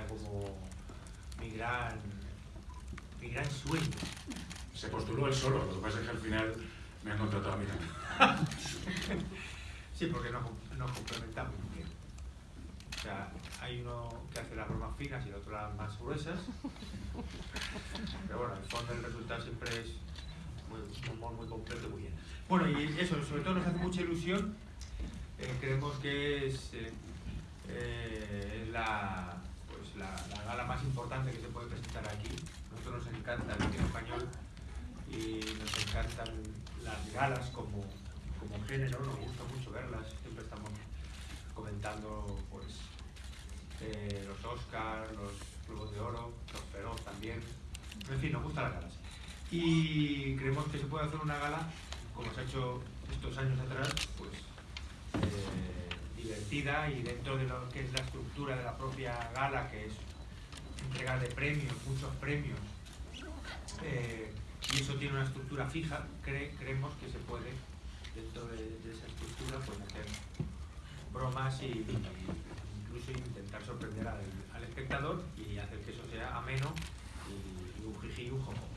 era como mi gran, mi gran sueño. Se postuló él solo, lo que pasa es que al final me han contratado a mí también. Sí, porque nos, nos complementamos muy bien. O sea, hay uno que hace las bromas finas y el otro las más gruesas. Pero bueno, el fondo del resultado siempre es muy, un humor muy completo y muy bien. Bueno, y eso, sobre todo nos hace mucha ilusión. Eh, creemos que es eh, eh, la, la, la gala más importante que se puede presentar aquí. Nosotros nos encanta el cine español y nos encantan las galas como, como género, nos gusta mucho verlas, siempre estamos comentando pues eh, los Oscars, los Globos de Oro, los Feroz también, en fin, nos gustan las galas. Y creemos que se puede hacer una gala, como se ha hecho estos años atrás, pues eh, divertida y dentro de lo que es la estructura de la propia gala, que es entrega de premios, muchos premios, eh, y eso tiene una estructura fija, cre- creemos que se puede, dentro de, esa estructura, pues hacer bromas y, y incluso intentar sorprender al, espectador y hacer que eso sea ameno y, un jiji un jojo.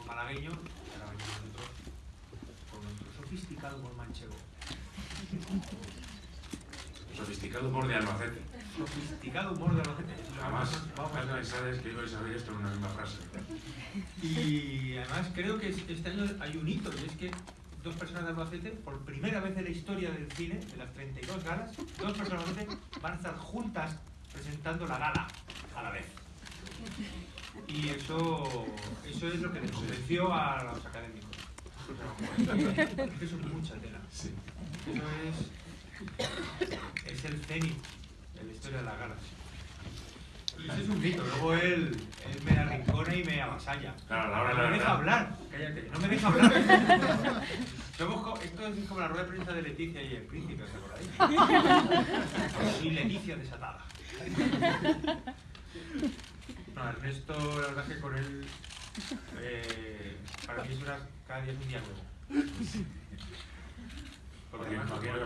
Un malagueño, ahora venimos nosotros con nuestro sofisticado humor manchego. Sofisticado humor de Albacete. Sofisticado humor de Albacete. Jamás, nosotros vamos a jamás pensáis que ibais a ver esto en una misma frase. Y además creo que este año hay un hito, y es que dos personas de Albacete, por primera vez en la historia del cine, de las 32 galas, dos personas de Albacete van a estar juntas presentando la gala a la vez. Y eso, eso es lo que les convenció a los académicos. Eso es mucha tela. Eso es, es el cenit de la historia de las galas. Y eso es un grito. Luego él, él me arrincona y me avasalla. Claro, la hora no la me deja hablar. Cállate, no me deja hablar. Somos esto es como la rueda de prensa de Leticia y el príncipe, ¿os acordáis? Y Leticia desatada. No, Ernesto, la verdad es que con él, eh, para mí es una, cada día es un día nuevo.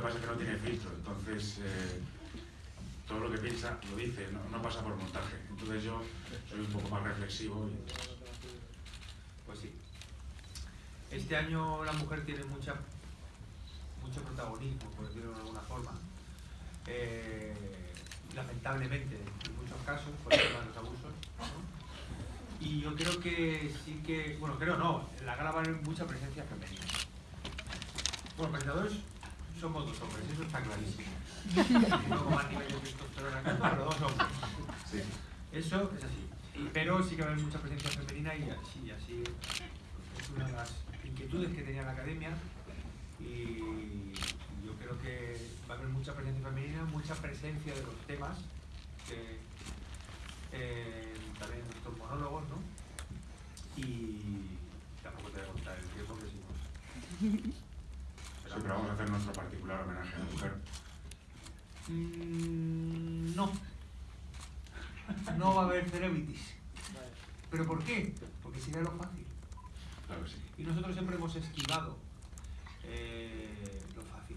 Pasa es que no tiene filtro, entonces eh, todo lo que piensa lo dice, no, pasa por montaje. Entonces yo soy un poco más reflexivo y Pues sí. Este año la mujer tiene mucha, mucho protagonismo, por decirlo de alguna forma. Eh, lamentablemente, en muchos casos, por el tema de los abusos. Y yo creo que sí que, bueno, creo no, la gala va a haber mucha presencia femenina. Bueno, presentadores somos dos hombres, eso está clarísimo. No como a nivel de testosterona pero dos hombres. sí. Eso es así. Pero sí que va a haber mucha presencia femenina y así, así es una de las inquietudes que tenía la academia. Y yo creo que va a haber mucha presencia femenina, mucha presencia de los temas, que, eh, también en nuestros monólogos, ¿no? Y tampoco te voy a contar el tiempo que si no. Siempre vamos a hacer nuestro particular homenaje a la mujer. Mm, no. No va a haber celebrities. ¿Pero por qué? Porque sería lo fácil. Claro sí. Y nosotros siempre hemos esquivado eh, lo fácil.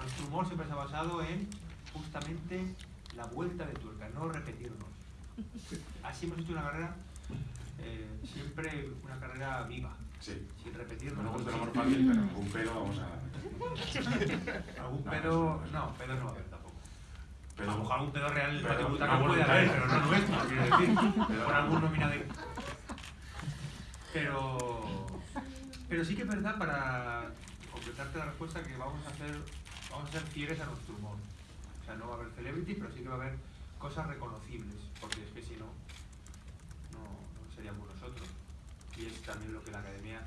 Nuestro humor siempre se ha basado en justamente la vuelta de tuerca, no repetirnos. Así hemos hecho una carrera, eh, siempre una carrera viva, Sí. sin No repetirnos. me gusta el amor fácil, pero algún pedo vamos a... Algún No, pedo, no, no, pedo no va a haber tampoco. Pedo, A lo mejor algún pedo real en el patio no butaca puede haber, pero no nuestro, quiero decir. Pero por algún nominado. Pero, pero sí que es verdad para completarte la respuesta que vamos a hacer, vamos a ser fieles a nuestro humor. O sea, no va a haber celebrity, pero sí que va a haber cosas reconocibles, porque es que si no, no, no seríamos nosotros. Y es también lo que la academia,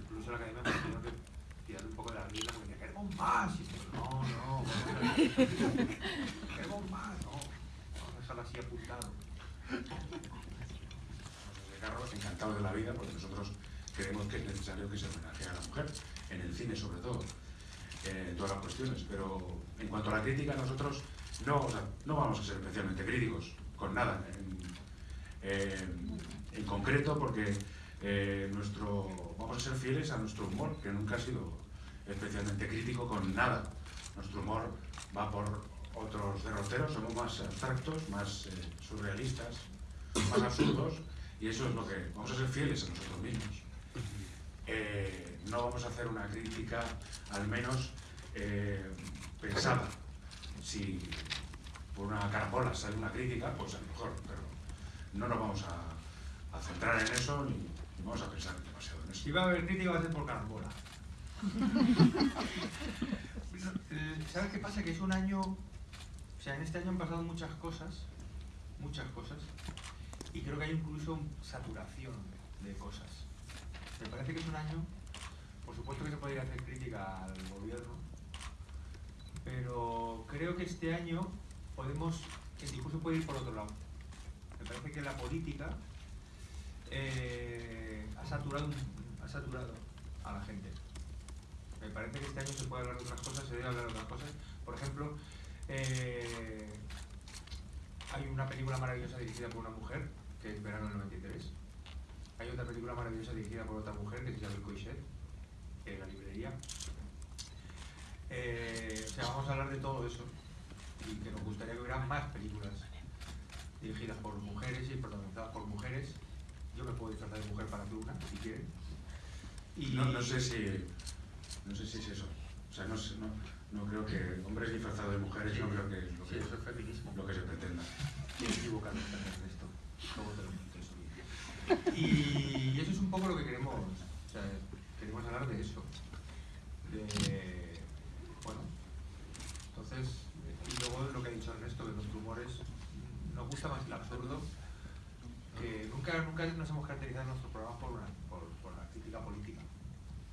incluso la academia que tirar un poco de la rienda porque decía, queremos más. Y nosotros, no, no, queremos más, no. Vamos a dejarlo así apuntado. Carlos, encantados de la vida, porque nosotros creemos que es necesario que se homenajee a la mujer, en el cine sobre todo, en todas las cuestiones. Pero en cuanto a la crítica, nosotros no, o sea, no vamos a ser especialmente críticos con nada. En, eh, en concreto, porque eh, nuestro, vamos a ser fieles a nuestro humor, que nunca ha sido especialmente crítico con nada. Nuestro humor va por otros derroteros somos más abstractos, más eh, surrealistas, más absurdos, y eso es lo que vamos a ser fieles a nosotros mismos. Eh, no vamos a hacer una crítica, al menos pensada. Si por una carambola sale una crítica, pues a lo mejor, pero no nos vamos a, a centrar en eso ni, vamos a pensar demasiado en eso. Si va a haber crítica va a ser por carambola. ¿Sabes qué pasa? Que es un año, o sea, en este año han pasado muchas cosas, muchas cosas, y creo que hay incluso saturación de cosas. Me parece que es un año, por supuesto que se podría hacer crítica al gobierno, pero creo que este año podemos, el discurso puede ir por otro lado. Me parece que la política eh, ha, saturado, ha saturado a la gente. Me parece que este año se puede hablar de otras cosas, se debe hablar de otras cosas. Por ejemplo, eh, hay una película maravillosa dirigida por una mujer, que es Verano del 93. Hay otra película maravillosa dirigida por otra mujer, que se llama Coixet, en la librería. Eh, o sea, vamos a hablar de todo eso y que nos gustaría que hubiera más películas dirigidas por mujeres y protagonizadas por mujeres. Yo me puedo disfrazar de mujer para hacer una, si quieren. Y no, no sé si no sé si es eso. O sea, no, no, no creo que hombres disfrazados de mujeres Sí. no creo que es lo Sí, que, eso es feminismo. lo que se pretenda. Estoy equivocado también en esto. Luego te lo. Y eso es un poco lo que queremos, o sea, queremos hablar de eso. De, bueno, entonces, y luego lo que ha dicho Ernesto, que nuestro humor es, nos gusta más el absurdo, que nunca, nunca nos hemos caracterizado en nuestros programas por, una, por, por la crítica política.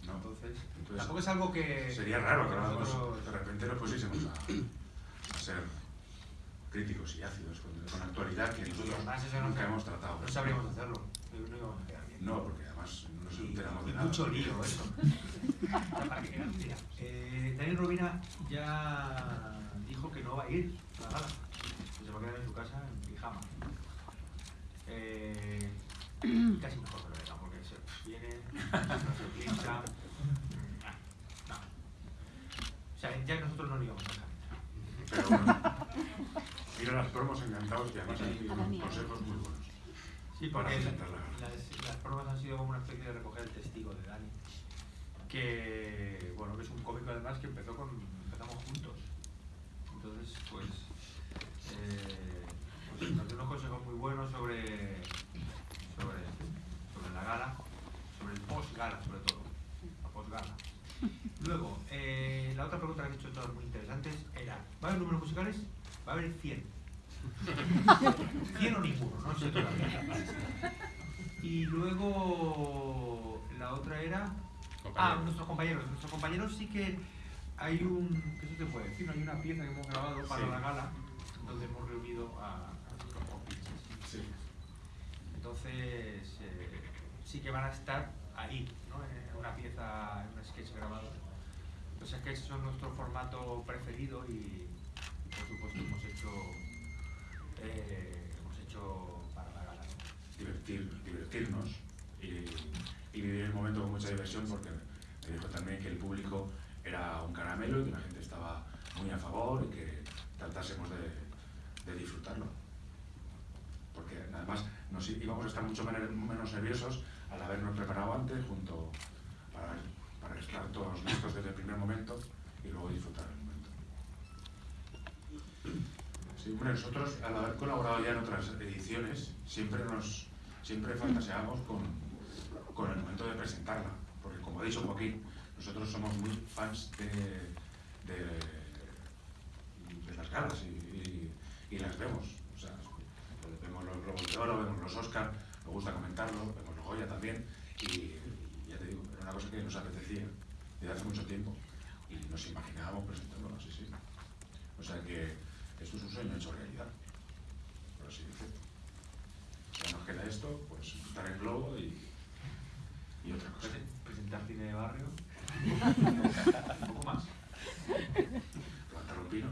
¿no? Entonces, Entonces, tampoco es algo que... Sería raro que nosotros- de repente nos pusiésemos a, a ser críticos y ácidos con, con actualidad que nosotros eso no- nunca hemos tratado. No sabríamos hacerlo, no íbamos a quedar bien. No, porque además no nos enteramos de nada. mucho lío eso. Eh, Daniel Robina ya dijo que no va a ir a la gala, que se va a quedar en su casa en pijama. Eh, casi mejor que lo deja, porque se viene, no. O sea, ya nosotros no lo íbamos a dejar. Pero bueno, mira las promos encantados y además hay consejos muy buenos. Sí, Para porque las, las pruebas han sido como una especie de recoger el testigo de Dani. Que, bueno, que es un cómico además que empezó con, empezamos juntos. Entonces, pues, eh, pues nos dio unos consejos muy buenos sobre, sobre, sobre la gala, sobre todo, la post-gala. Luego, eh, la otra pregunta que han hecho todas muy interesantes era, ¿va a haber números musicales? Va a haber 100. 100 o ninguno, no sé todavía. Y luego la otra era. Ah, Compañeros. nuestros compañeros. Nuestros compañeros sí que hay un. ¿Qué se te puede decir? Hay una pieza que hemos grabado para Sí. la gala donde hemos reunido a, a nuestros compinches. Sí. Entonces, eh, sí que van a estar ahí, ¿no? En una pieza, en un sketch grabado. Los sketches son nuestro formato preferido y, por supuesto, hemos hecho, eh, hemos hecho para la gala. divertir, divertirnos y, y vivir el momento con mucha diversión porque me dijo también que el público era un caramelo y que la gente estaba muy a favor y que tratásemos de, de disfrutarlo. Porque además nos íbamos a estar mucho menos nerviosos al habernos preparado antes junto para, para estar todos listos desde el primer momento y luego disfrutar el momento. Nosotros al haber colaborado ya en otras ediciones siempre nos siempre fantaseamos con, con el momento de presentarla, porque como ha dicho Joaquín, nosotros somos muy fans de, de, las galas y, las vemos. O sea, vemos los Globos de Oro, vemos los Oscar, nos gusta comentarlo, Goya también, y ya te digo, era una cosa que nos apetecía desde hace mucho tiempo y nos imaginábamos presentándolo así, sí. O sea que esto es un sueño hecho realidad, por así decirlo. Ya nos queda esto, pues pintar el globo y, y otra cosa. Presentar cine de barrio, un poco más. Plantar un pino.